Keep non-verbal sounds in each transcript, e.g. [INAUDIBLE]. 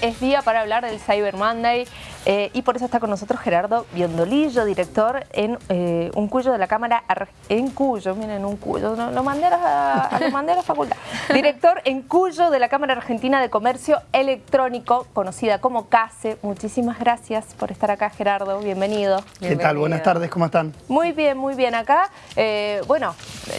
es día para hablar del Cyber Monday eh, y por eso está con nosotros Gerardo Biondolillo, director en eh, un cuyo de la Cámara, en Cuyo, miren, un cuyo, lo mandé a la, lo mandé a la facultad, [LAUGHS] director en Cuyo de la Cámara Argentina de Comercio Electrónico, conocida como CASE. Muchísimas gracias por estar acá, Gerardo, bienvenido. ¿Qué tal? Buenas tardes, ¿cómo están? Muy bien, muy bien acá. Eh, bueno,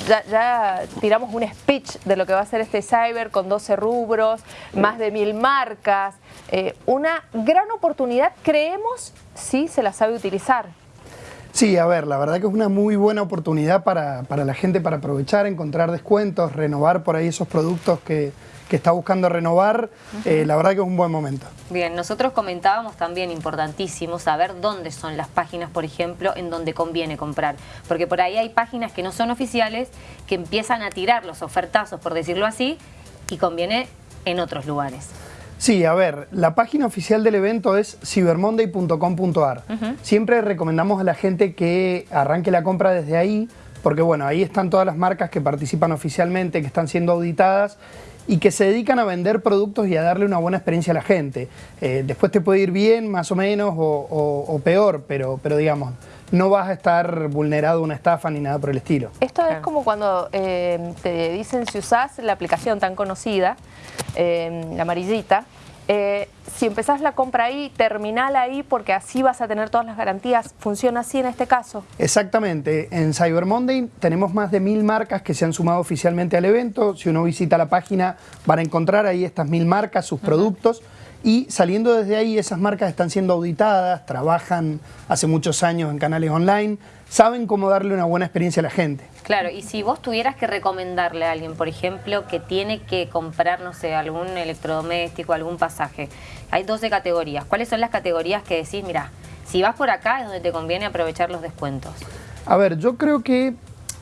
ya, ya tiramos un speech de lo que va a ser este Cyber con 12 rubros, más de mil marcas, eh, una gran oportunidad, creemos, si se la sabe utilizar. Sí, a ver, la verdad que es una muy buena oportunidad para, la gente para aprovechar, encontrar descuentos, renovar por ahí esos productos que, está buscando renovar, eh, la verdad que es un buen momento. Bien, nosotros comentábamos también, importantísimo, saber dónde son las páginas, por ejemplo, en donde conviene comprar. Porque por ahí hay páginas que no son oficiales, que empiezan a tirar los ofertazos, por decirlo así, y conviene en otros lugares. Sí, a ver, la página oficial del evento es cybermonday.com.ar. Siempre recomendamos a la gente que arranque la compra desde ahí, porque bueno, ahí están todas las marcas que participan oficialmente, que están siendo auditadas y que se dedican a vender productos y a darle una buena experiencia a la gente. Eh, después te puede ir bien, más o menos, o, peor, pero, pero digamos, no vas a estar vulnerado a una estafa ni nada por el estilo. Esto es como cuando eh, te dicen si usás la aplicación tan conocida, eh, la amarillita, eh, si empezás la compra ahí, terminala ahí porque así vas a tener todas las garantías. ¿Funciona así en este caso? Exactamente. En Cyber Monday tenemos más de mil marcas que se han sumado oficialmente al evento. Si uno visita la página van a encontrar ahí estas mil marcas, sus productos. Y saliendo desde ahí, esas marcas están siendo auditadas, trabajan hace muchos años en canales online, saben cómo darle una buena experiencia a la gente. Claro, y si vos tuvieras que recomendarle a alguien, por ejemplo, que tiene que comprar, no sé, algún electrodoméstico, algún pasaje, hay 12 categorías. ¿Cuáles son las categorías que decís, mira, si vas por acá es donde te conviene aprovechar los descuentos? A ver, yo creo que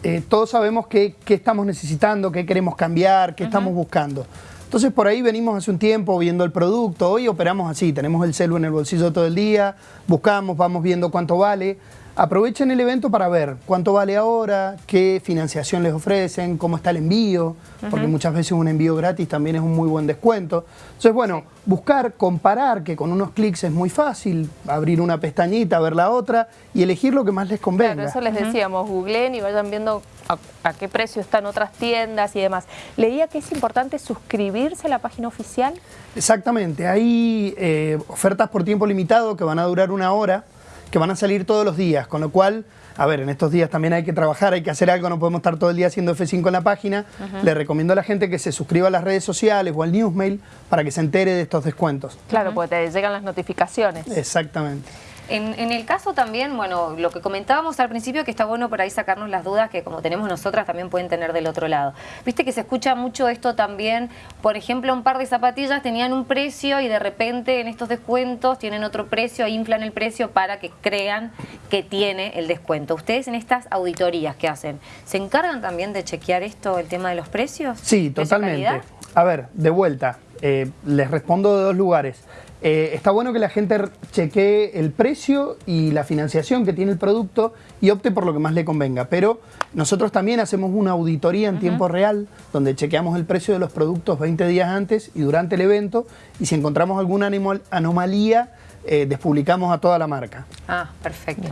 eh, todos sabemos qué, estamos necesitando, qué queremos cambiar, qué estamos buscando. Entonces por ahí venimos hace un tiempo viendo el producto, hoy operamos así, tenemos el celu en el bolsillo todo el día, buscamos, vamos viendo cuánto vale. Aprovechen el evento para ver cuánto vale ahora, qué financiación les ofrecen, cómo está el envío, porque muchas veces un envío gratis también es un muy buen descuento. Entonces, bueno, buscar, comparar, que con unos clics es muy fácil, abrir una pestañita, ver la otra y elegir lo que más les convenga. Claro, eso les decíamos, googleen y vayan viendo a, qué precio están otras tiendas y demás. Leía que es importante suscribirse a la página oficial. Exactamente, hay eh, ofertas por tiempo limitado que van a durar una hora, que van a salir todos los días, con lo cual, a ver, en estos días también hay que trabajar, hay que hacer algo, no podemos estar todo el día haciendo F5 en la página. Le recomiendo a la gente que se suscriba a las redes sociales o al newsmail para que se entere de estos descuentos. Claro, porque te llegan las notificaciones. Exactamente. En, el caso también, bueno, lo que comentábamos al principio, que está bueno por ahí sacarnos las dudas que como tenemos nosotras también pueden tener del otro lado. Viste que se escucha mucho esto también, por ejemplo, un par de zapatillas tenían un precio y de repente en estos descuentos tienen otro precio, inflan el precio para que crean que tiene el descuento. Ustedes en estas auditorías que hacen, ¿se encargan también de chequear esto, el tema de los precios? Sí, totalmente. A ver, de vuelta, eh, les respondo de dos lugares. Eh, está bueno que la gente chequee el precio y la financiación que tiene el producto y opte por lo que más le convenga. Pero nosotros también hacemos una auditoría en tiempo real donde chequeamos el precio de los productos 20 días antes y durante el evento y si encontramos alguna anomalía eh, despublicamos a toda la marca. Ah, perfecto.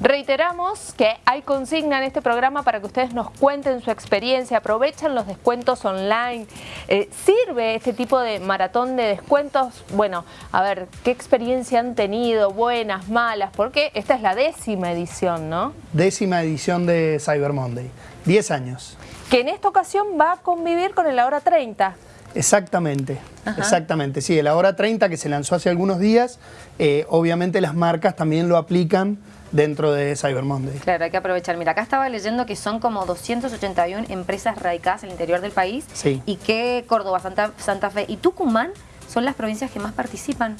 Reiteramos que hay consigna en este programa para que ustedes nos cuenten su experiencia, aprovechen los descuentos online. Eh, ¿Sirve este tipo de maratón de descuentos? Bueno, a ver, ¿qué experiencia han tenido? Buenas, malas, porque esta es la décima edición, ¿no? Décima edición de Cyber Monday, 10 años. Que en esta ocasión va a convivir con el Hora 30. Exactamente, exactamente. Sí, el Ahora 30 que se lanzó hace algunos días, eh, obviamente las marcas también lo aplican dentro de Cyber Monday. Claro, hay que aprovechar. Mira, acá estaba leyendo que son como 281 empresas radicadas en el interior del país sí. y que Córdoba, Santa, Santa Fe y Tucumán son las provincias que más participan.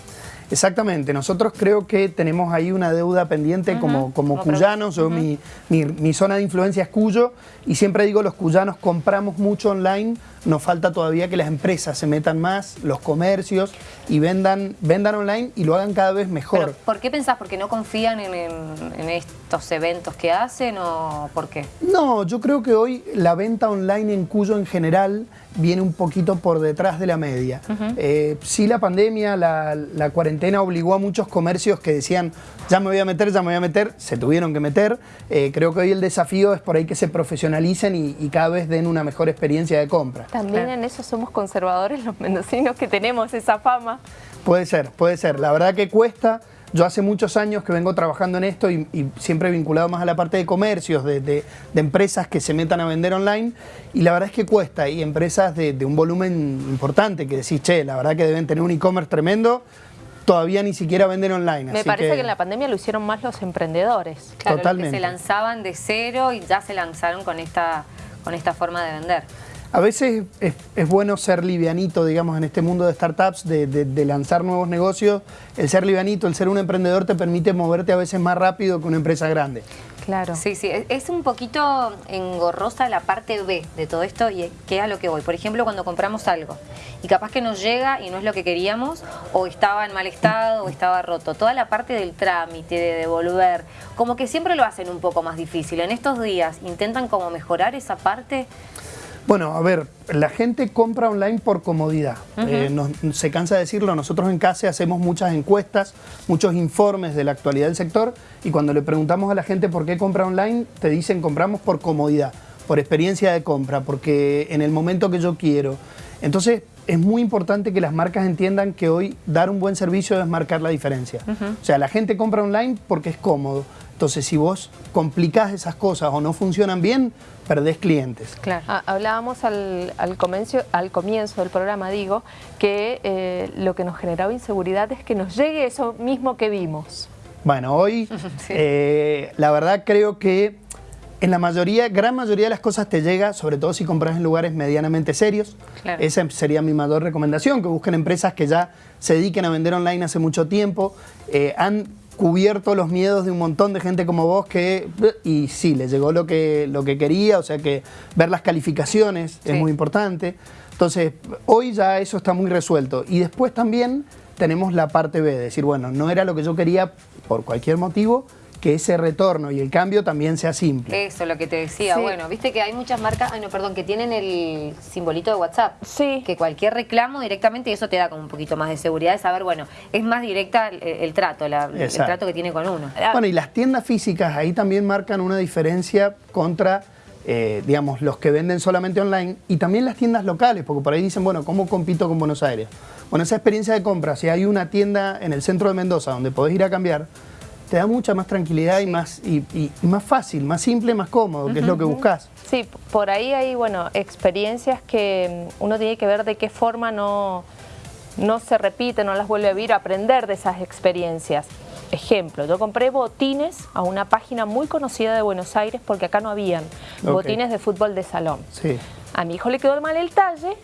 Exactamente, nosotros creo que tenemos ahí una deuda pendiente como, como, cuyanos, mi, mi, zona de influencia es Cuyo y siempre digo los cuyanos compramos mucho online, nos falta todavía que las empresas se metan más, los comercios y vendan, vendan online y lo hagan cada vez mejor. ¿Por qué pensás? ¿Porque no confían en, en, estos eventos que hacen o por qué? No, yo creo que hoy la venta online en Cuyo en general viene un poquito por detrás de la media. Eh, sí la pandemia, la, la, cuarentena obligó a muchos comercios que decían ya me voy a meter, ya me voy a meter, se tuvieron que meter. Eh, creo que hoy el desafío es por ahí que se profesionalicen y, cada vez den una mejor experiencia de compra. También en eso somos conservadores los mendocinos que tenemos esa fama. Puede ser, puede ser. La verdad que cuesta. Yo hace muchos años que vengo trabajando en esto y, siempre vinculado más a la parte de comercios, de, empresas que se metan a vender online y la verdad es que cuesta. Y empresas de, un volumen importante que decís, che, la verdad que deben tener un e-commerce tremendo, todavía ni siquiera venden online. Me parece que... en la pandemia lo hicieron más los emprendedores. Claro, Totalmente. que se lanzaban de cero y ya se lanzaron con esta, con esta forma de vender. A veces es, bueno ser livianito, digamos, en este mundo de startups, de, lanzar nuevos negocios. El ser livianito, el ser un emprendedor te permite moverte a veces más rápido que una empresa grande. Claro. Sí, sí, es un poquito engorrosa la parte B de todo esto y que a lo que voy. Por ejemplo, cuando compramos algo y capaz que nos llega y no es lo que queríamos o estaba en mal estado o estaba roto. Toda la parte del trámite, de devolver, como que siempre lo hacen un poco más difícil. En estos días intentan como mejorar esa parte. Bueno, a ver, la gente compra online por comodidad. Eh, se cansa de decirlo, nosotros en CASE hacemos muchas encuestas, muchos informes de la actualidad del sector y cuando le preguntamos a la gente por qué compra online, te dicen compramos por comodidad, por experiencia de compra, porque en el momento que yo quiero. Entonces, es muy importante que las marcas entiendan que hoy dar un buen servicio es marcar la diferencia. O sea, la gente compra online porque es cómodo. Entonces, si vos complicás esas cosas o no funcionan bien, perdés clientes. Claro. Ah, hablábamos al, comienzo, al comienzo del programa, digo, que eh, lo que nos generaba inseguridad es que nos llegue eso mismo que vimos. Bueno, hoy [LAUGHS] eh, la verdad creo que en la mayoría, gran mayoría de las cosas te llega, sobre todo si compras en lugares medianamente serios. Esa sería mi mayor recomendación, que busquen empresas que ya se dediquen a vender online hace mucho tiempo, eh, han cubierto los miedos de un montón de gente como vos que, y sí, le llegó lo que, lo que quería, o sea que ver las calificaciones es muy importante. Entonces, hoy ya eso está muy resuelto. Y después también tenemos la parte B, decir, bueno, no era lo que yo quería por cualquier motivo, que ese retorno y el cambio también sea simple. Eso, lo que te decía. Bueno, viste que hay muchas marcas, ay no, perdón, que tienen el simbolito de WhatsApp. Sí. Que cualquier reclamo directamente, y eso te da como un poquito más de seguridad de saber, bueno, es más directa el, trato, el trato que tiene con uno. Bueno, y las tiendas físicas ahí también marcan una diferencia contra... Eh, digamos, los que venden solamente online y también las tiendas locales, porque por ahí dicen, bueno, ¿cómo compito con Buenos Aires? Bueno, esa experiencia de compra, si hay una tienda en el centro de Mendoza donde podés ir a cambiar, te da mucha más tranquilidad y, más, y, más fácil, más simple, más cómodo, que es lo que buscas. Sí, por ahí hay bueno, experiencias que mm, uno tiene que ver de qué forma no, no se repite, no las vuelve a vivir, aprender de esas experiencias. Ejemplo, yo compré botines a una página muy conocida de Buenos Aires porque acá no habían botines de fútbol de salón. Sí. A mi hijo le quedó mal el talle,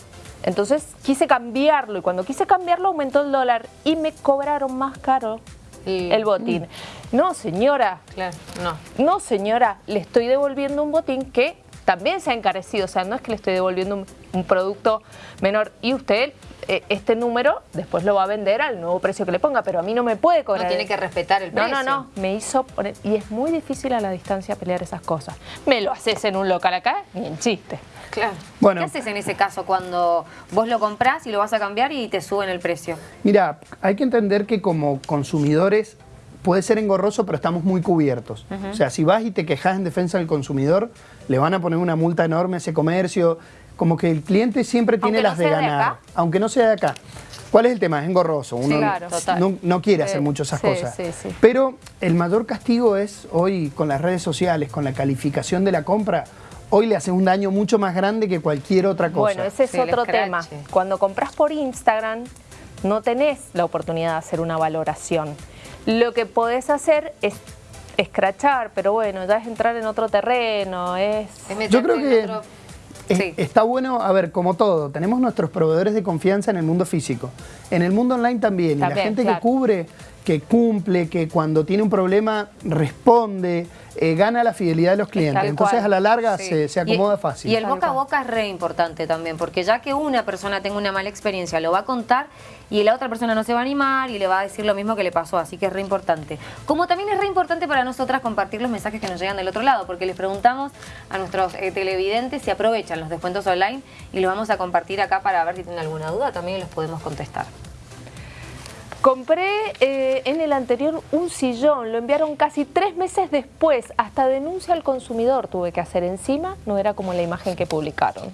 entonces quise cambiarlo y cuando quise cambiarlo aumentó el dólar y me cobraron más caro el botín. No, señora. Claro, no. No, señora, le estoy devolviendo un botín que también se ha encarecido. O sea, no es que le estoy devolviendo un, producto menor. Y usted, este número, después lo va a vender al nuevo precio que le ponga, pero a mí no me puede cobrar. No tiene que respetar el precio. No, no, no. Me hizo poner... Y es muy difícil a la distancia pelear esas cosas. Me lo haces en un local acá, ni en chiste. Claro. Bueno, ¿Qué haces en ese caso cuando vos lo comprás y lo vas a cambiar y te suben el precio? Mira, hay que entender que como consumidores puede ser engorroso, pero estamos muy cubiertos. O sea, si vas y te quejas en defensa del consumidor, le van a poner una multa enorme a ese comercio. Como que el cliente siempre tiene las de ganar, aunque no sea de acá. ¿Cuál es el tema? Es engorroso. Uno no, quiere hacer mucho esas cosas. Pero el mayor castigo es hoy con las redes sociales, con la calificación de la compra, hoy le hace un daño mucho más grande que cualquier otra cosa. Bueno, ese es otro tema. Cuando compras por Instagram, no tenés la oportunidad de hacer una valoración. Lo que podés hacer es escrachar, pero bueno, ya es entrar en otro terreno, es... Yo creo que está bueno, a ver, como todo, tenemos nuestros proveedores de confianza en el mundo físico, en el mundo online también, y la gente que cubre, que cumple, que cuando tiene un problema responde, eh, gana la fidelidad de los clientes. Entonces cual. a la larga Sí. se, se Y- acomoda fácil. Y el boca a boca es re importante también, porque ya que una persona tenga una mala experiencia, lo va a contar y la otra persona no se va a animar y le va a decir lo mismo que le pasó, así que es re importante. Como también es re importante para nosotras compartir los mensajes que nos llegan del otro lado, porque les preguntamos a nuestros eh, televidentes si aprovechan los descuentos online y los vamos a compartir acá para ver si tienen alguna duda, también los podemos contestar. Compré eh, en el anterior un sillón, lo enviaron casi tres meses después, hasta denuncia al consumidor tuve que hacer encima, no era como la imagen que publicaron.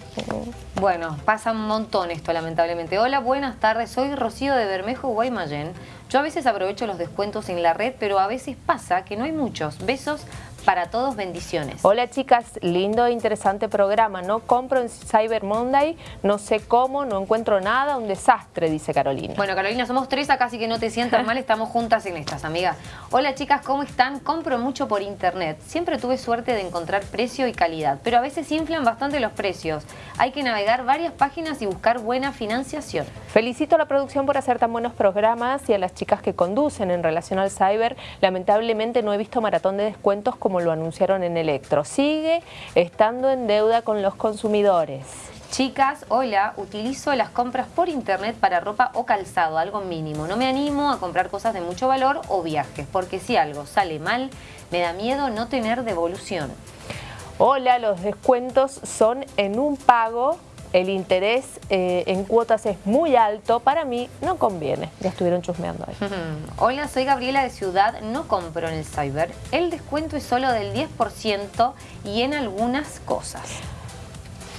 Bueno, pasa un montón esto, lamentablemente. Hola, buenas tardes. Soy Rocío de Bermejo, Guaymallén. Yo a veces aprovecho los descuentos en la red, pero a veces pasa que no hay muchos. Besos para todos, bendiciones. Hola chicas, lindo e interesante programa, no compro en Cyber Monday, no sé cómo, no encuentro nada, un desastre, dice Carolina. Bueno, Carolina, somos tres acá, así que no te sientas mal, estamos juntas en estas, amigas. Hola chicas, ¿cómo están? Compro mucho por internet. Siempre tuve suerte de encontrar precio y calidad, pero a veces inflan bastante los precios. Hay que navegar varias páginas y buscar buena financiación. Felicito a la producción por hacer tan buenos programas y a las chicas que conducen en relación al cyber. Lamentablemente no he visto maratón de descuentos como lo anunciaron en Electro. Sigue estando en deuda con los consumidores. Chicas, hola, utilizo las compras por internet para ropa o calzado, algo mínimo. No me animo a comprar cosas de mucho valor o viajes, porque si algo sale mal, me da miedo no tener devolución. Hola, los descuentos son en un pago. El interés eh, en cuotas es muy alto. Para mí no conviene. Ya estuvieron chusmeando ahí. [LAUGHS] Hola, soy Gabriela de Ciudad, no compro en el cyber. El descuento es solo del 10% y en algunas cosas.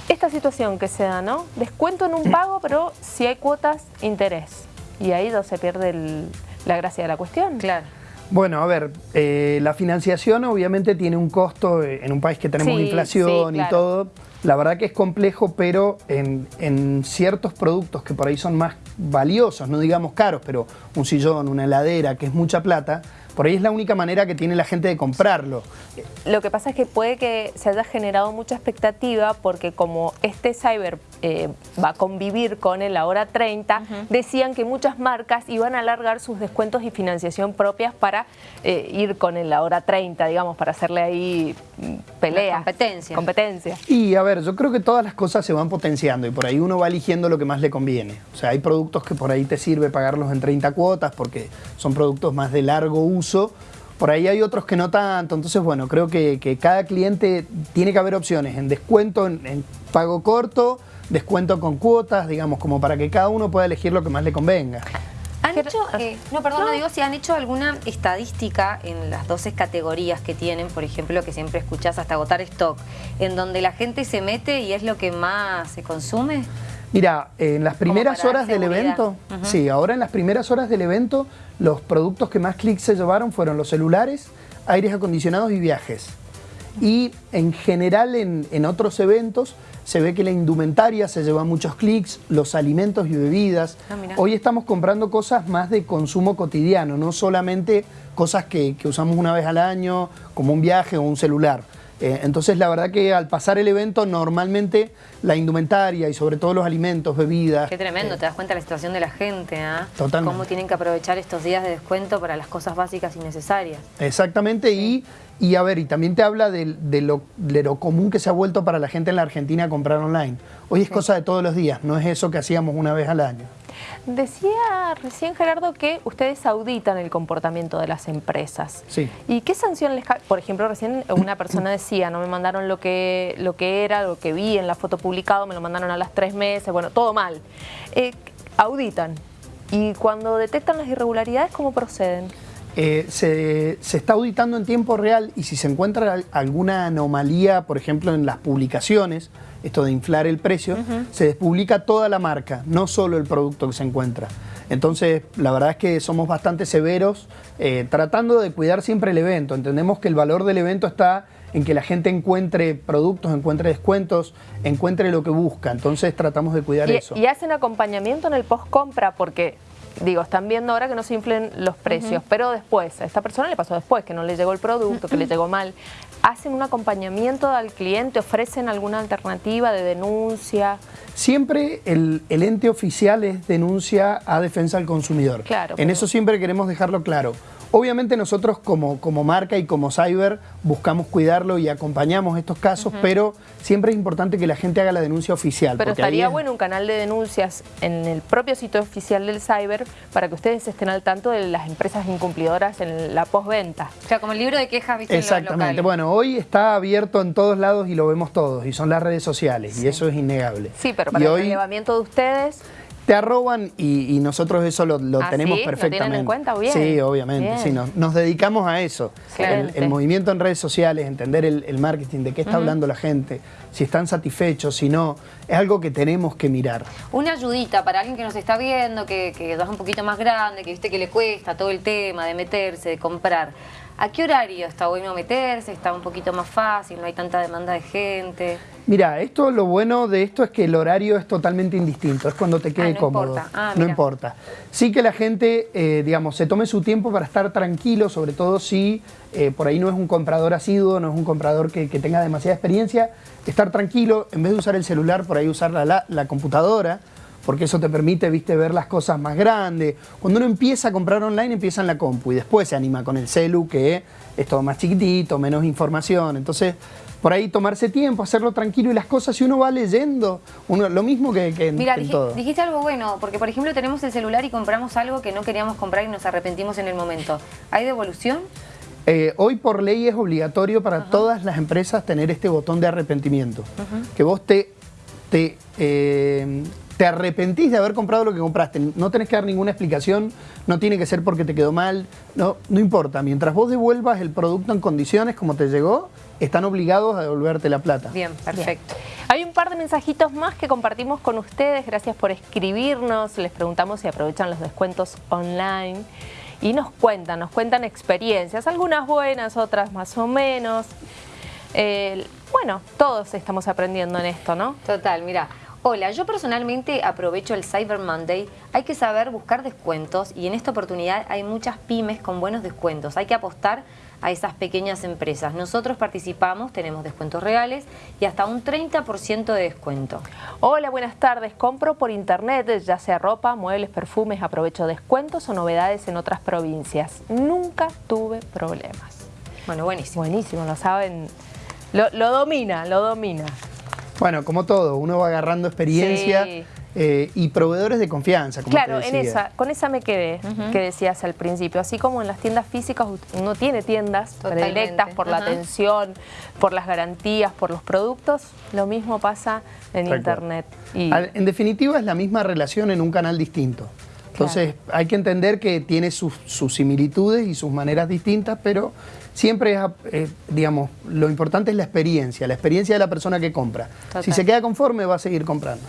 Esta situación que se da, ¿no? Descuento en un pago, pero si hay cuotas, interés. Y ahí no se pierde el- la gracia de la cuestión. Claro. Bueno, a ver, eh, la financiación obviamente tiene un costo eh, en un país que tenemos Sí, inflación sí, y todo. La verdad que es complejo, pero en, en ciertos productos que por ahí son más valiosos, no digamos caros, pero un sillón, una heladera, que es mucha plata, por ahí es la única manera que tiene la gente de comprarlo. Lo que pasa es que puede que se haya generado mucha expectativa porque como este cyber eh, va a convivir con el ahora 30, decían que muchas marcas iban a alargar sus descuentos y financiación propias para eh, ir con el ahora 30, digamos, para hacerle ahí mm, pelea. competencia. Competencia. Y a ver, yo creo que todas las cosas se van potenciando y por ahí uno va eligiendo lo que más le conviene. O sea, hay productos que por ahí te sirve pagarlos en 30 cuotas porque son productos más de largo uso. Por ahí hay otros que no tanto. Entonces, bueno, creo que, que cada cliente tiene que haber opciones en descuento, en, en pago corto, descuento con cuotas, digamos, como para que cada uno pueda elegir lo que más le convenga. ¿Han Pero- hecho, eh, no, perdón, no. digo si han hecho alguna estadística en las 12 categorías que tienen, por ejemplo, que siempre escuchás hasta agotar stock, en donde la gente se mete y es lo que más se consume? Mira, en las primeras horas del evento, sí, ahora en las primeras horas del evento, los productos que más clics se llevaron fueron los celulares, aires acondicionados y viajes. Y en general en, en otros eventos se ve que la indumentaria se lleva muchos clics, los alimentos y bebidas. Ah. Hoy estamos comprando cosas más de consumo cotidiano, no solamente cosas que, que usamos una vez al año, como un viaje o un celular. Eh, entonces la verdad que al pasar el evento normalmente la indumentaria y sobre todo los alimentos, bebidas... Qué tremendo, te das cuenta de la situación de la gente, ¿ah? Totalmente. Cómo tienen que aprovechar estos días de descuento para las cosas básicas y necesarias. Exactamente, y, y a ver, y también te habla de, de lo, de lo común que se ha vuelto para la gente en la Argentina comprar online. Hoy es cosa de todos los días, no es eso que hacíamos una vez al año. Decía recién Gerardo que ustedes auditan el comportamiento de las empresas. Sí. ¿Y qué sanción les cae? Por ejemplo, recién una persona decía, no me mandaron lo que, lo que era, lo que vi en la foto publicado, me lo mandaron a las tres meses, bueno, todo mal. Eh, auditan. Y cuando detectan las irregularidades, ¿cómo proceden? Eh, se, se está auditando en tiempo real y si se encuentra al- alguna anomalía, por ejemplo, en las publicaciones, esto de inflar el precio, se despublica toda la marca, no solo el producto que se encuentra. Entonces, la verdad es que somos bastante severos eh, tratando de cuidar siempre el evento. Entendemos que el valor del evento está en que la gente encuentre productos, encuentre descuentos, encuentre lo que busca. Entonces, tratamos de cuidar Y, eso. y hacen acompañamiento en el post-compra porque digo, están viendo ahora que no se inflen los precios, pero después, a esta persona le pasó después, que no le llegó el producto, que le [LAUGHS] llegó mal. ¿Hacen un acompañamiento al cliente? ¿Ofrecen alguna alternativa de denuncia? Siempre el, el ente oficial es denuncia a defensa del consumidor. Claro, en pero- eso siempre queremos dejarlo claro. Obviamente nosotros como, como marca y como cyber buscamos cuidarlo y acompañamos estos casos, pero siempre es importante que la gente haga la denuncia oficial. Pero estaría es- bueno un canal de denuncias en el propio sitio oficial del cyber para que ustedes estén al tanto de las empresas incumplidoras en la postventa. O sea, como el libro de quejas, ¿viste? en los Exactamente. Bueno, hoy está abierto en todos lados y lo vemos todos, y son las redes sociales, y eso es innegable. Sí, pero Y para el hoy relevamiento de ustedes, te arroban y, y nosotros eso lo, lo ¿Ah, tenemos sí? ¿Lo tienen perfectamente. en cuenta? Bien. Sí, obviamente. Bien. Sí, nos, nos dedicamos a eso. El, movimiento en redes sociales, entender el, el marketing, de qué está hablando la gente, si están satisfechos, si no, es algo que tenemos que mirar. Una ayudita para alguien que nos está viendo, que, que es un poquito más grande, que viste que le cuesta todo el tema de meterse, de comprar. ¿A qué horario está bueno meterse? ¿Está un poquito más fácil? ¿No hay tanta demanda de gente? Mira, esto lo bueno de esto es que el horario es totalmente indistinto, es cuando te quede Ah, no cómodo. importa. Ah, no importa. Sí que la gente, eh, digamos, se tome su tiempo para estar tranquilo, sobre todo si eh, por ahí no es un comprador asiduo, no es un comprador que, que tenga demasiada experiencia, estar tranquilo, en vez de usar el celular, por ahí usar la, la- la computadora, porque eso te permite, viste, ver las cosas más grandes. Cuando uno empieza a comprar online, empieza en la compu y después se anima con el celu, que es todo más chiquitito, menos información. Entonces, por ahí tomarse tiempo, hacerlo tranquilo y las cosas, si uno va leyendo, uno, lo mismo que, que Mira, en dij- todo. dijiste algo bueno, porque por ejemplo tenemos el celular y compramos algo que no queríamos comprar y nos arrepentimos en el momento. ¿Hay devolución? Eh, hoy por ley es obligatorio para todas las empresas tener este botón de arrepentimiento. Que vos te, te, eh, te arrepentís de haber comprado lo que compraste. No tenés que dar ninguna explicación, no tiene que ser porque te quedó mal, no, no importa. Mientras vos devuelvas el producto en condiciones como te llegó, están obligados a devolverte la plata. Bien, perfecto. Hay un par de mensajitos más que compartimos con ustedes. Gracias por escribirnos. Les preguntamos si aprovechan los descuentos online. Y nos cuentan, nos cuentan experiencias, algunas buenas, otras más o menos. Eh, bueno, todos estamos aprendiendo en esto, ¿no? Total, mira. Hola, yo personalmente aprovecho el Cyber Monday. Hay que saber buscar descuentos y en esta oportunidad hay muchas pymes con buenos descuentos. Hay que apostar a esas pequeñas empresas. Nosotros participamos, tenemos descuentos reales y hasta un 30% de descuento. Hola, buenas tardes. Compro por internet, ya sea ropa, muebles, perfumes, aprovecho descuentos o novedades en otras provincias. Nunca tuve problemas. Bueno, buenísimo. Buenísimo, lo saben. Lo, lo domina, lo domina. Bueno, como todo, uno va agarrando experiencia Sí. eh, y proveedores de confianza, como Claro, en esa, con esa me quedé, que decías al principio. Así como en las tiendas físicas uno tiene tiendas Totalmente. predilectas por la atención, por las garantías, por los productos, lo mismo pasa en internet. Y Al- En definitiva es la misma relación en un canal distinto. Entonces hay que entender que tiene sus, sus similitudes y sus maneras distintas, pero siempre es, eh, digamos, lo importante es la experiencia, la experiencia de la persona que compra. Si se queda conforme va a seguir comprando.